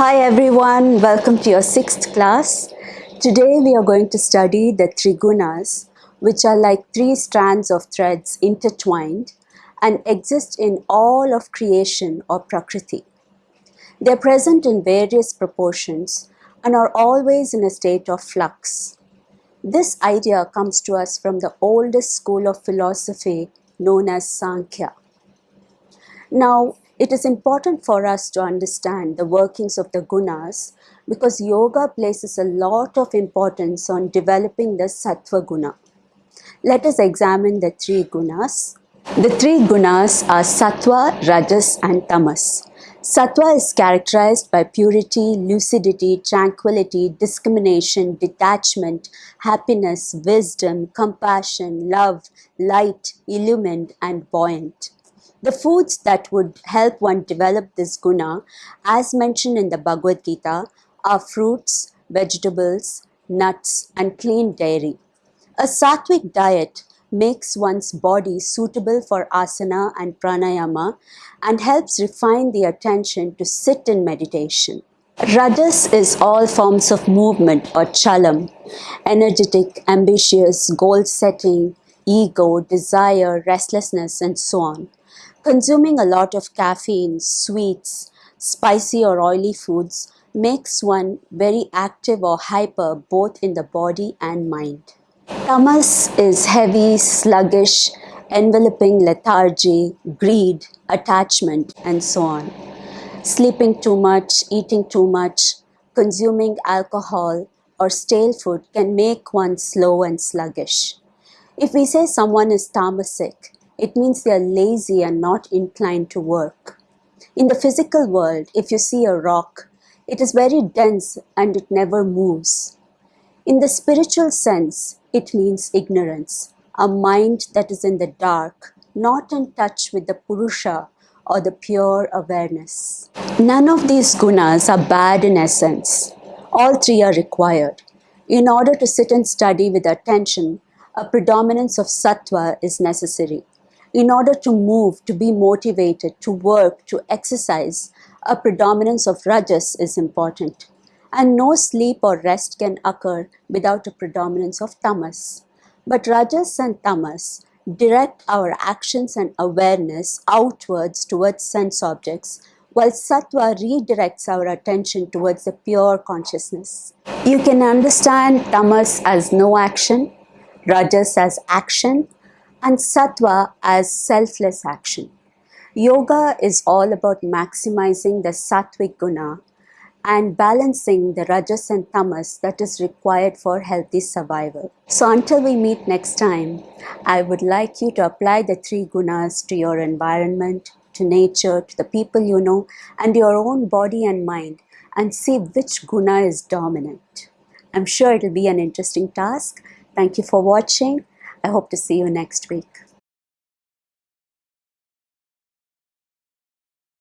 Hi everyone, welcome to your sixth class. Today we are going to study the Trigunas, which are like three strands of threads intertwined and exist in all of creation or Prakriti. They are present in various proportions and are always in a state of flux. This idea comes to us from the oldest school of philosophy known as Sankhya. Now, it is important for us to understand the workings of the gunas because yoga places a lot of importance on developing the sattva guna. Let us examine the three gunas. The three gunas are sattva, rajas and tamas. Sattva is characterized by purity, lucidity, tranquility, discrimination, detachment, happiness, wisdom, compassion, love, light, illumined and buoyant. The foods that would help one develop this guna, as mentioned in the Bhagavad Gita, are fruits, vegetables, nuts, and clean dairy. A sattvic diet makes one's body suitable for asana and pranayama and helps refine the attention to sit in meditation. Rajas is all forms of movement or chalam, energetic, ambitious, goal setting, ego, desire, restlessness, and so on. Consuming a lot of caffeine, sweets, spicy or oily foods makes one very active or hyper both in the body and mind. Tamas is heavy, sluggish, enveloping lethargy, greed, attachment and so on. Sleeping too much, eating too much, consuming alcohol or stale food can make one slow and sluggish. If we say someone is tamasic, it means they are lazy and not inclined to work. In the physical world, if you see a rock, it is very dense and it never moves. In the spiritual sense, it means ignorance, a mind that is in the dark, not in touch with the Purusha or the pure awareness. None of these gunas are bad in essence. All three are required. In order to sit and study with attention, a predominance of sattva is necessary. In order to move, to be motivated, to work, to exercise, a predominance of rajas is important. And no sleep or rest can occur without a predominance of tamas. But rajas and tamas direct our actions and awareness outwards towards sense objects, while sattva redirects our attention towards the pure consciousness. You can understand tamas as no action, rajas as action, and sattva as selfless action. Yoga is all about maximizing the sattvic guna and balancing the rajas and tamas that is required for healthy survival. So until we meet next time, I would like you to apply the three gunas to your environment, to nature, to the people you know, and your own body and mind and see which guna is dominant. I'm sure it'll be an interesting task. Thank you for watching. I hope to see you next week.